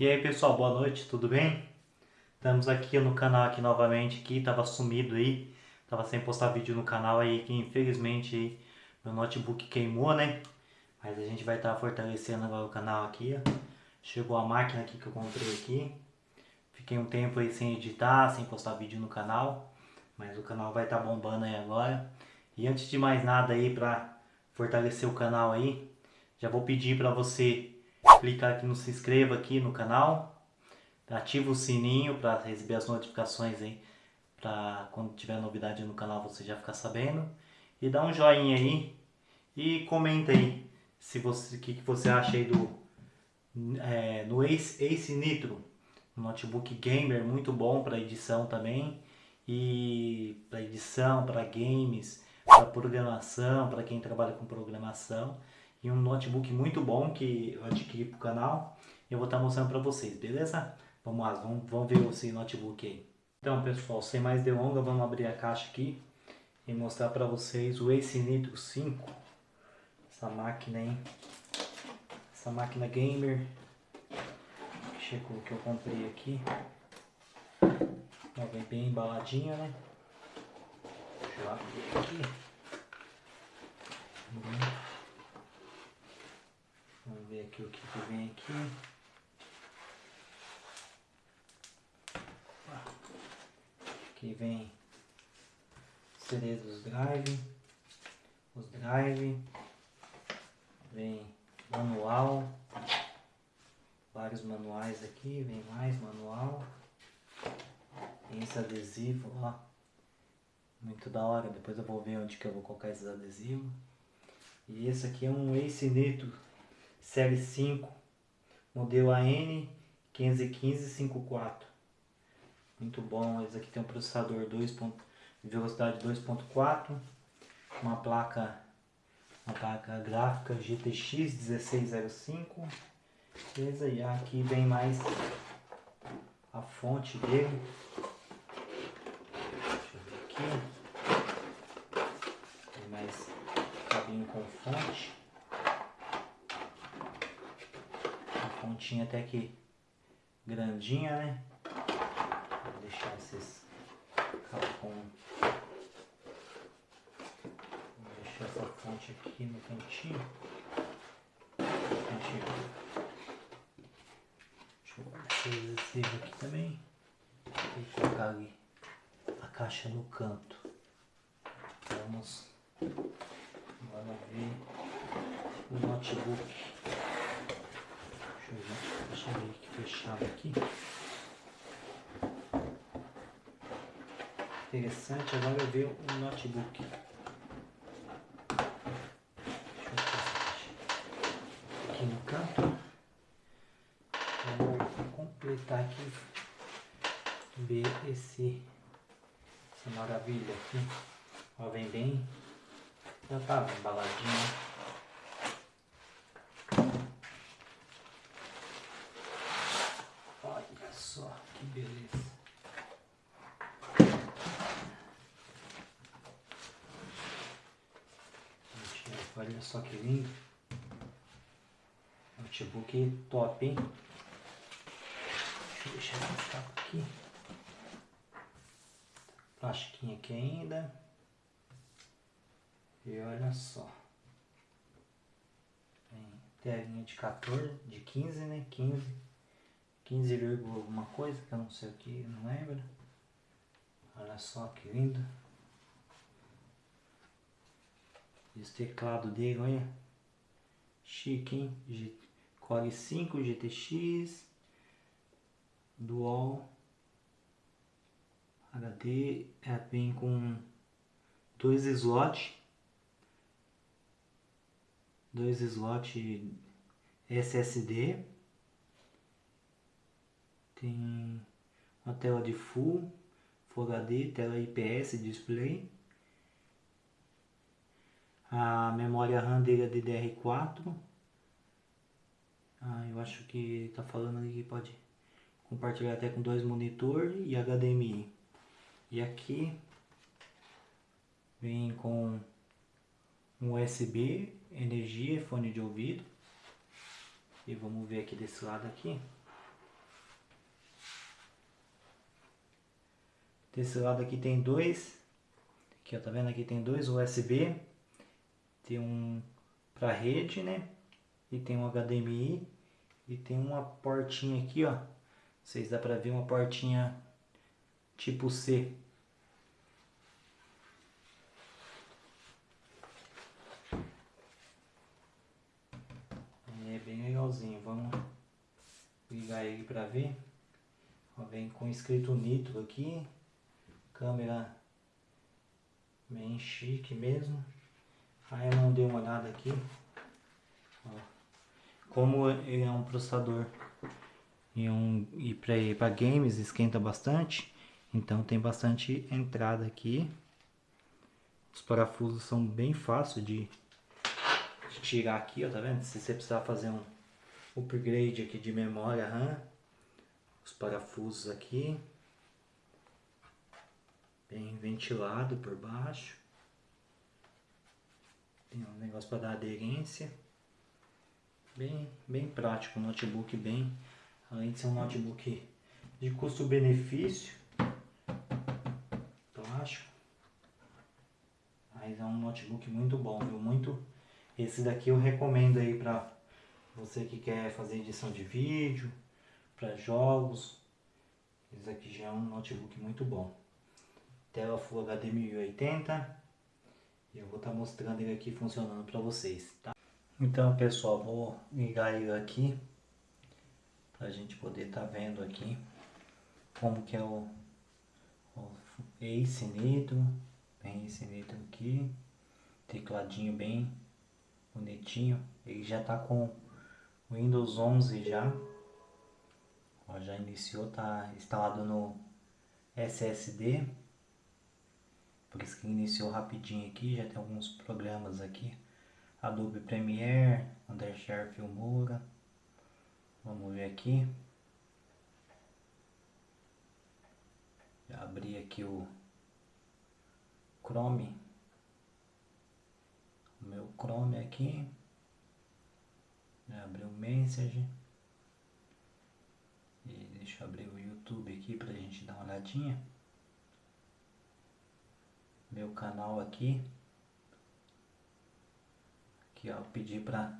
E aí pessoal, boa noite, tudo bem? Estamos aqui no canal aqui novamente, aqui tava sumido aí, tava sem postar vídeo no canal aí, que infelizmente aí, meu notebook queimou, né? Mas a gente vai estar tá fortalecendo agora o canal aqui, ó. Chegou a máquina aqui que eu comprei aqui. Fiquei um tempo aí sem editar, sem postar vídeo no canal, mas o canal vai estar tá bombando aí agora. E antes de mais nada aí, para fortalecer o canal aí, já vou pedir para você clicar aqui no se inscreva aqui no canal, ativa o sininho para receber as notificações aí, para quando tiver novidade no canal você já ficar sabendo. E dá um joinha aí e comenta aí se você o que, que você acha aí do é, no Ace, Ace Nitro, um notebook gamer muito bom para edição também. E para edição, para games, para programação, para quem trabalha com programação e um notebook muito bom que eu adquiri o canal. Eu vou estar tá mostrando para vocês, beleza? Vamos lá, vamos, vamos ver esse notebook aí. Então pessoal, sem mais delongas, vamos abrir a caixa aqui e mostrar para vocês o Ace Nitro 5. Essa máquina aí, essa máquina gamer chegou que eu comprei aqui. Ela vem bem embaladinha, né? Deixa eu abrir aqui. Hum. Vamos ver aqui o que, que vem aqui. Aqui vem CD dos drive, os drive, vem manual, vários manuais aqui, vem mais manual, tem esse adesivo, ó, muito da hora, depois eu vou ver onde que eu vou colocar esses adesivos. E esse aqui é um Ace Nitro série 5, modelo AN 51554. Muito bom, esse aqui tem um processador 2. de velocidade 2.4, uma placa uma placa gráfica GTX 1605. Beleza? E aqui vem mais a fonte dele. Deixa eu ver aqui. Tem mais cabinho com fonte. Pontinha até que grandinha, né? Vou deixar esses com Vou deixar essa fonte aqui no cantinho. cantinho. Deixa eu aqui também. E colocar ali a caixa no canto. Vamos agora ver o notebook. Deixa eu ver que fechado aqui. Interessante, agora eu ver o notebook. Aqui no canto. Vou completar aqui. Ver esse, essa maravilha aqui. Ó, vem bem. Já tá embaladinho. Olha só que lindo. Notebook top, hein? Deixa eu deixar aqui. Plastiquinho aqui ainda. E olha só. Tem telinha de 14, de 15, né? 15. 15, alguma coisa, que eu não sei o que, não lembro. Olha só que lindo. Esse teclado dele, olha. Chique, hein? G Core 5 GTX. Dual. HD. É, vem com dois slots. Dois slots SSD. Tem uma tela de Full, Full HD, tela IPS display a memória RAM dele é DDR4. Ah, eu acho que está falando ali que pode compartilhar até com dois monitores e HDMI. E aqui vem com um USB, energia, fone de ouvido. E vamos ver aqui desse lado aqui. Desse lado aqui tem dois, aqui ó, tá vendo aqui tem dois USB tem um para rede, né? E tem um HDMI. E tem uma portinha aqui, ó. Vocês dá pra ver uma portinha tipo C. É bem legalzinho. Vamos ligar ele pra ver. Ó, vem com escrito nitro aqui. Câmera bem chique mesmo. Aí eu não dei uma olhada aqui. Ó. Como ele é um processador e, um, e para games esquenta bastante, então tem bastante entrada aqui. Os parafusos são bem fáceis de, de tirar aqui, ó, tá vendo? Se você precisar fazer um upgrade aqui de memória RAM, os parafusos aqui, bem ventilado por baixo. Tem um negócio para dar aderência. Bem, bem prático, notebook bem, além de ser um notebook de custo-benefício, plástico, mas é um notebook muito bom, viu? Muito, esse daqui eu recomendo aí para você que quer fazer edição de vídeo, para jogos, esse aqui já é um notebook muito bom. Tela Full HD 1080 e eu vou estar tá mostrando ele aqui funcionando para vocês, tá? Então pessoal, vou ligar ele aqui para a gente poder estar tá vendo aqui como que é o, o Ace Nitro, bem esse Nitro aqui, tecladinho bem bonitinho, ele já está com Windows 11 já, Ó, já iniciou, tá instalado no SSD, por isso que iniciou rapidinho aqui, já tem alguns programas aqui, Adobe Premiere, Undershare Filmora, vamos ver aqui, já abri aqui o Chrome, o meu Chrome aqui, já abri o Message, e deixa eu abrir o YouTube aqui pra gente dar uma olhadinha. Meu canal aqui. Aqui ó, pedi pra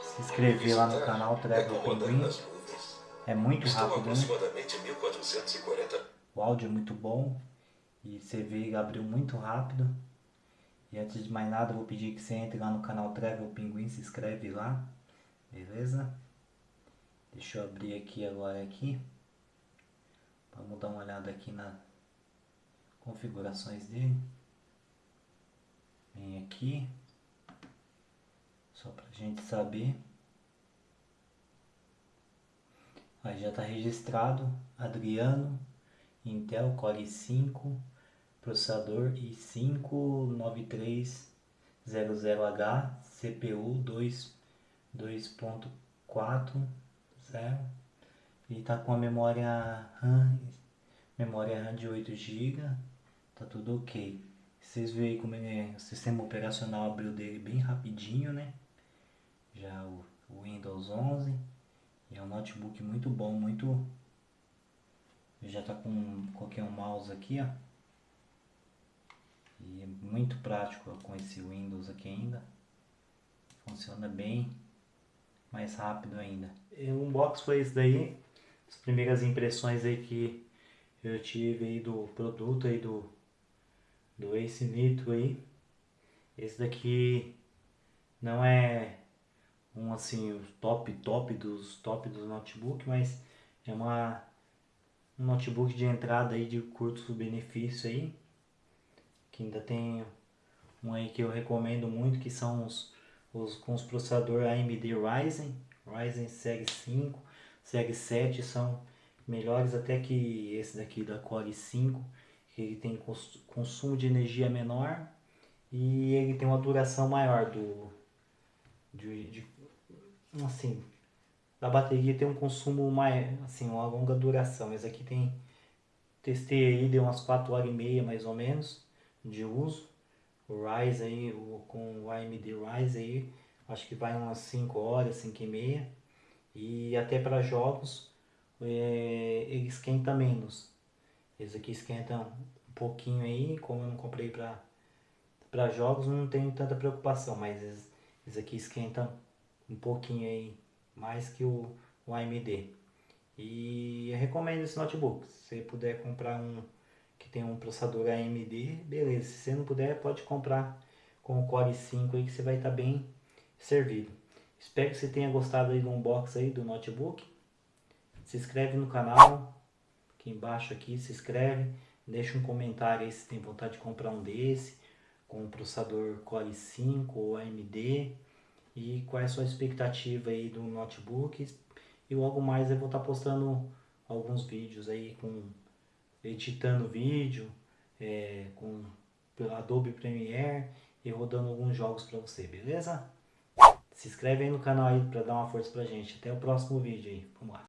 se inscrever lá no canal Trevor Pinguim. É muito rápido, né? O áudio é muito bom. E você vê ele abriu muito rápido. E antes de mais nada, eu vou pedir que você entre lá no canal Trevor Pinguim, se inscreve lá. Beleza? Deixa eu abrir aqui agora aqui. Vamos dar uma olhada aqui nas configurações dele. Vem aqui. Só pra gente saber. Aí já está registrado Adriano Intel Core i5 processador i5 9300H CPU 2.4 zero e tá com a memória RAM, memória RAM de 8 GB, tá tudo ok. Vocês veem como é, o sistema operacional abriu dele bem rapidinho, né? Já o, o Windows 11 e é um notebook muito bom, muito já tá com qualquer um mouse aqui, ó. E é muito prático com esse Windows aqui ainda. Funciona bem mais rápido ainda. O unbox foi isso daí, as primeiras impressões aí que eu tive aí do produto aí do, do Ace aí. Esse daqui não é um assim, top top dos top dos notebook, mas é uma um notebook de entrada aí de curto benefício aí. Que ainda tem um aí que eu recomendo muito, que são os os, com os processadores AMD Ryzen, Ryzen Series 5, Series 7 são melhores até que esse daqui da Core 5, que ele tem consumo de energia menor e ele tem uma duração maior do de, de assim da bateria tem um consumo mais assim uma longa duração esse aqui tem testei aí deu umas 4 horas e meia mais ou menos de uso o Ryzen aí, o, com o AMD Ryzen aí, acho que vai umas 5 horas, 5 e meia. E até para jogos, é, ele esquenta menos. Esse aqui esquenta um pouquinho aí, como eu não comprei para para jogos, não tenho tanta preocupação, mas esse, esse aqui esquenta um pouquinho aí, mais que o, o AMD. E eu recomendo esse notebook. Se você puder comprar um que tem um processador AMD, beleza. Se você não puder, pode comprar com o Core 5 aí que você vai estar tá bem servido. Espero que você tenha gostado aí do unboxing aí do notebook. Se inscreve no canal, aqui embaixo aqui, se inscreve. Deixa um comentário aí se tem vontade de comprar um desse, com o processador Core 5 ou AMD. E qual é a sua expectativa aí do notebook. E logo mais eu vou estar tá postando alguns vídeos aí com editando vídeo, é, com pelo Adobe Premiere e rodando alguns jogos para você, beleza? Se inscreve aí no canal aí para dar uma força pra gente. Até o próximo vídeo aí. Vamos lá.